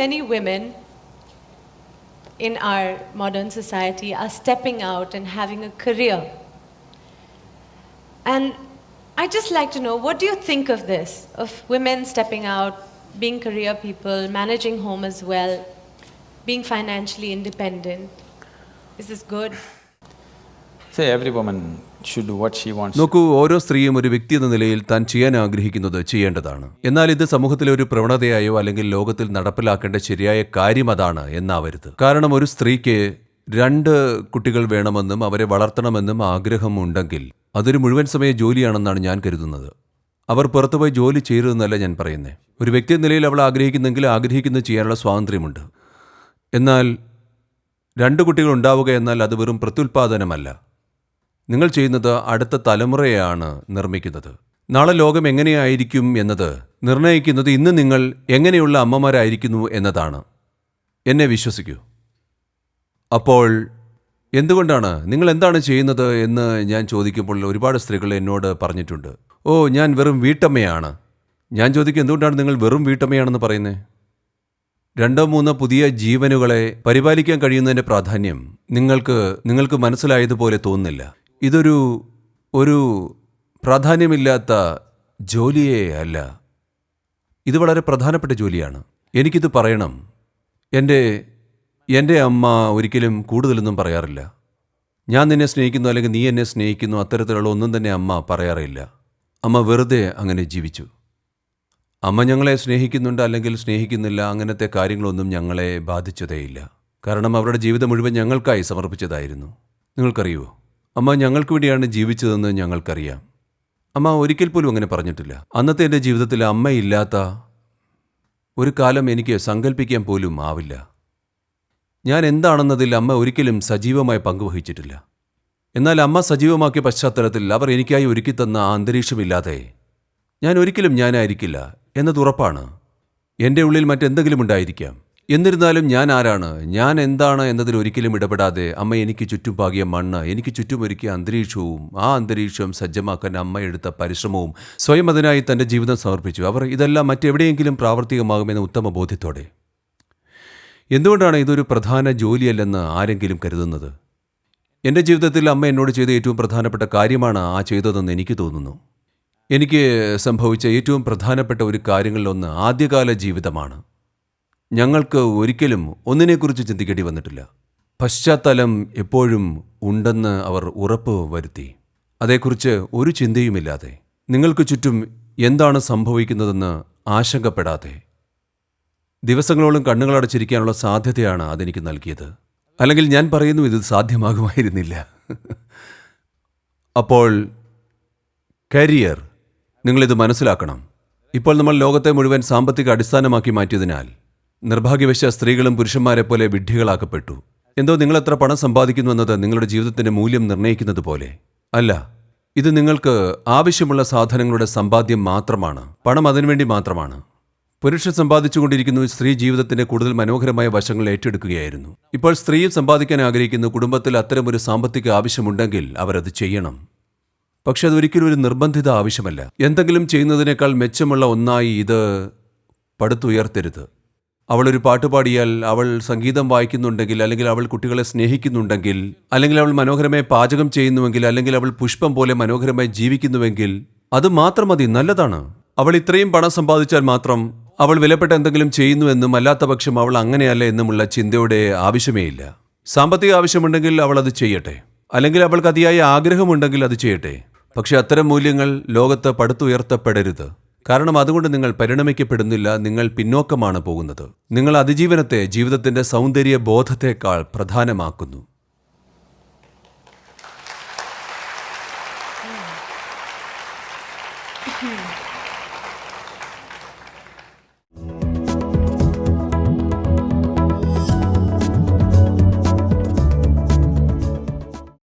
many women in our modern society are stepping out and having a career. And I'd just like to know what do you think of this? Of women stepping out, being career people, managing home as well, being financially independent? Is this good? Say every woman നോക്കൂ ഓരോ സ്ത്രീയും ഒരു വ്യക്തി എന്ന നിലയിൽ താൻ ചെയ്യാൻ ആഗ്രഹിക്കുന്നത് ചെയ്യേണ്ടതാണ്. എന്നാൽ ഇത് സമൂഹത്തിലെ ഒരു പ്രവണതയായോ അല്ലെങ്കിൽ ലോകത്തിൽ നടപ്പിലാക്കേണ്ട ശരിയായ കാര്യം അതാണ് എന്നാവരുത്. കാരണം ഒരു സ്ത്രീക്ക് രണ്ട് കുട്ടികൾ വേണമെന്നും അവരെ വളർത്തണമെന്നും ആഗ്രഹമുണ്ടെങ്കിൽ അതൊരു മുഴുവൻ സമയ ജോലിയാണെന്നാണ് ഞാൻ കരുതുന്നത്. അവർ പുറത്തുപോയി ജോലി ചെയ്യരുതെന്നല്ല ഞാൻ പറയുന്നത് ഒരു വ്യക്തി നിലയിൽ അവൾ ആഗ്രഹിക്കുന്നെങ്കിൽ ആഗ്രഹിക്കുന്നത് ചെയ്യാനുള്ള സ്വാതന്ത്ര്യമുണ്ട്. എന്നാൽ രണ്ട് കുട്ടികൾ ഉണ്ടാവുക എന്നാൽ അത് വെറും പ്രത്യുൽപാദനമല്ല. നിങ്ങൾ ചെയ്യുന്നത് അടുത്ത തലമുറയാണ് നിർമ്മിക്കുന്നത്. നാളെ ലോകം എങ്ങനെയായിരിക്കും എന്നത് നിർണയിക്കുന്നത് ഇന്ന് നിങ്ങൾ എങ്ങനെയുള്ള അമ്മമാരായിരിക്കുന്നു എന്നതാണ്. എന്നെ വിശ്വസിക്കൂ. അപ്പോൾ എന്തുകൊണ്ടാണ്? നിങ്ങൾ എന്താണ് ചെയ്യുന്നത് എന്ന് ഞാൻ ചോദിക്കുമ്പോൾ ഒരുപാട് സ്ത്രീകൾ എന്നോട് പറഞ്ഞിട്ടുണ്ട്. ഓ ഞാൻ വെറും വീട്ടമ്മയാണ്. ഞാൻ ചോദിക്കും എന്തുകൊണ്ടാണ് നിങ്ങൾ വെറും വീട്ടമ്മയാണെന്ന് പറയുന്നത് രണ്ടോ മൂന്നോ പുതിയ ജീവനുകളെ പരിപാലിക്കാൻ കഴിയുന്നതിന്റെ പ്രാധാന്യം നിങ്ങൾക്ക് നിങ്ങൾക്ക് മനസ്സിലായതുപോലെ തോന്നുന്നില്ല. ഇതൊരു ഒരു പ്രാധാന്യമില്ലാത്ത ജോലിയേ അല്ല. ഇത് വളരെ പ്രധാനപ്പെട്ട ജോലിയാണ്. എനിക്കിത് പറയണം. എന്റെ എന്റെ അമ്മ ഒരിക്കലും കൂടുതലൊന്നും പറയാറില്ല. ഞാൻ നിന്നെ സ്നേഹിക്കുന്നു അല്ലെങ്കിൽ നീ എന്നെ സ്നേഹിക്കുന്നു അത്തരത്തിലുള്ള ഒന്നും തന്നെ അമ്മ പറയാറില്ല. അമ്മ വെറുതെ അങ്ങനെ ജീവിച്ചു. അമ്മ ഞങ്ങളെ സ്നേഹിക്കുന്നുണ്ട് അല്ലെങ്കിൽ സ്നേഹിക്കുന്നില്ല അങ്ങനത്തെ കാര്യങ്ങളൊന്നും ഞങ്ങളെ ബാധിച്ചതേയില്ല. കാരണം അവരുടെ ജീവിതം മുഴുവൻ ഞങ്ങൾക്കായി സമർപ്പിച്ചതായിരുന്നു. നിങ്ങൾക്കറിയുമോ അമ്മ ഞങ്ങൾക്ക് വേണ്ടിയാണ് ജീവിച്ചതെന്ന് ഞങ്ങൾക്കറിയാം. അമ്മ ഒരിക്കൽ പോലും അങ്ങനെ പറഞ്ഞിട്ടില്ല. അന്നത്തെ എന്റെ ജീവിതത്തിൽ അമ്മയില്ലാത്ത ഒരു കാലം എനിക്ക് സങ്കല്പിക്കാൻ പോലും ആവില്ല. ഞാൻ എന്താണെന്നതിൽ അമ്മ ഒരിക്കലും സജീവമായി പങ്കുവഹിച്ചിട്ടില്ല എന്നാൽ അമ്മ സജീവമാക്കിയ പശ്ചാത്തലത്തിൽ അവർ എനിക്കായി ഒരുക്കിത്തന്ന ആ അന്തരീക്ഷമില്ലാതെ ഞാൻ ഒരിക്കലും ഞാനായിരിക്കില്ല എന്നത് ഉറപ്പാണ്. എന്റെ ഉള്ളിൽ മറ്റെന്തെങ്കിലും ഉണ്ടായിരിക്കാം. എന്നിരുന്നാലും ഞാൻ ആരാണ്? ഞാൻ എന്താണ് എന്നതിൽ ഒരിക്കലും ഇടപെടാതെ അമ്മ എനിക്ക് ചുറ്റും പാകിയ മണ്ണ് എനിക്ക് ചുറ്റും ഒരുക്കിയ അന്തരീക്ഷവും ആ അന്തരീക്ഷം സജ്ജമാക്കാൻ അമ്മ എടുത്ത പരിശ്രമവും സ്വയം അതിനായി തന്റെ ജീവിതം സമർപ്പിച്ചു. അവർ ഇതെല്ലാം മറ്റെവിടെയെങ്കിലും പ്രാവർത്തികമാകുമെന്ന ഉത്തമ ബോധ്യത്തോടെ. എന്തുകൊണ്ടാണ് ഇതൊരു പ്രധാന ജോലിയല്ലെന്ന് ആരെങ്കിലും കരുതുന്നത്? എന്റെ ജീവിതത്തിൽ അമ്മ എന്നോട് ചെയ്ത ഏറ്റവും പ്രധാനപ്പെട്ട കാര്യമാണ് ആ ചെയ്തതെന്ന് എനിക്ക് തോന്നുന്നു. എനിക്ക് സംഭവിച്ച ഏറ്റവും പ്രധാനപ്പെട്ട ഒരു കാര്യങ്ങളിലൊന്ന് ആദ്യകാല ജീവിതമാണ്. ഞങ്ങൾക്ക് ഒരിക്കലും ഒന്നിനെക്കുറിച്ച് ചിന്തിക്കേണ്ടി വന്നിട്ടില്ല. പശ്ചാത്തലം എപ്പോഴും ഉണ്ടെന്ന് അവർ ഉറപ്പ് വരുത്തി. അതേക്കുറിച്ച് ഒരു ചിന്തയുമില്ലാതെ. നിങ്ങൾക്ക് ചുറ്റും എന്താണ് സംഭവിക്കുന്നതെന്ന് ആശങ്കപ്പെടാതെ. ദിവസങ്ങളോളം കണ്ണുകളടച്ചിരിക്കാനുള്ള സാധ്യതയാണ് അതെനിക്ക് നൽകിയത്. അല്ലെങ്കിൽ ഞാൻ പറയുന്നു ഇത് സാധ്യമാകുമായിരുന്നില്ല. അപ്പോൾ കരിയർ നിങ്ങളിത് മനസ്സിലാക്കണം. ഇപ്പോൾ നമ്മൾ ലോകത്തെ മുഴുവൻ സാമ്പത്തിക അടിസ്ഥാനമാക്കി മാറ്റിയതിനാൽ നിർഭാഗ്യവശ സ്ത്രീകളും പുരുഷന്മാരെ പോലെ വിഡ്ഢികളാക്കപ്പെട്ടു. എന്തോ നിങ്ങൾ എത്ര പണം സമ്പാദിക്കുന്നു എന്നത് നിങ്ങളുടെ ജീവിതത്തിന്റെ മൂല്യം നിർണയിക്കുന്നത് പോലെ. അല്ല ഇത് നിങ്ങൾക്ക് ആവശ്യമുള്ള സാധനങ്ങളുടെ സമ്പാദ്യം മാത്രമാണ്. പണം അതിനുവേണ്ടി മാത്രമാണ്. പുരുഷൻ സമ്പാദിച്ചുകൊണ്ടിരിക്കുന്നു സ്ത്രീ ജീവിതത്തിന്റെ കൂടുതൽ മനോഹരമായ വശങ്ങൾ ഏറ്റെടുക്കുകയായിരുന്നു. ഇപ്പോൾ സ്ത്രീയും സമ്പാദിക്കാൻ ആഗ്രഹിക്കുന്നു കുടുംബത്തിൽ അത്തരമൊരു സാമ്പത്തിക ആവശ്യമുണ്ടെങ്കിൽ അവരത് ചെയ്യണം. പക്ഷെ അതൊരിക്കലും ഒരു നിർബന്ധിത ആവശ്യമല്ല. എന്തെങ്കിലും ചെയ്യുന്നതിനേക്കാൾ മെച്ചമുള്ള ഒന്നായി ഇത് പടുത്തുയർത്തരുത്. അവൾ ഒരു പാട്ട് പാടിയാൽ അവൾ സംഗീതം വായിക്കുന്നുണ്ടെങ്കിൽ അല്ലെങ്കിൽ അവൾ കുട്ടികളെ സ്നേഹിക്കുന്നുണ്ടെങ്കിൽ അല്ലെങ്കിൽ അവൾ മനോഹരമായി പാചകം ചെയ്യുന്നുവെങ്കിൽ അല്ലെങ്കിൽ അവൾ പുഷ്പം പോലെ മനോഹരമായി ജീവിക്കുന്നുവെങ്കിൽ അത് മാത്രം മതി നല്ലതാണ്. അവൾ ഇത്രയും പണം സമ്പാദിച്ചാൽ മാത്രം അവൾ വിലപ്പെട്ട എന്തെങ്കിലും ചെയ്യുന്നുവെന്നും അല്ലാത്ത പക്ഷം അവൾ അങ്ങനെയല്ല എന്നുമുള്ള ചിന്തയുടെ ആവശ്യമേയില്ല. സാമ്പത്തിക ആവശ്യമുണ്ടെങ്കിൽ അവൾ അത് ചെയ്യട്ടെ. അല്ലെങ്കിൽ അവൾക്ക് അതിയായ ആഗ്രഹമുണ്ടെങ്കിൽ അത് ചെയ്യട്ടെ. പക്ഷെ അത്തരം മൂല്യങ്ങൾ ലോകത്ത് പടുത്തുയർത്തപ്പെടരുത്. കാരണം അതുകൊണ്ട് നിങ്ങൾ പരിണമിക്കപ്പെടുന്നില്ല നിങ്ങൾ പിന്നോക്കമാണ് പോകുന്നത്. നിങ്ങൾ അതിജീവനത്തെ ജീവിതത്തിന്റെ സൗന്ദര്യ ബോധത്തെക്കാൾ പ്രധാനമാക്കുന്നു.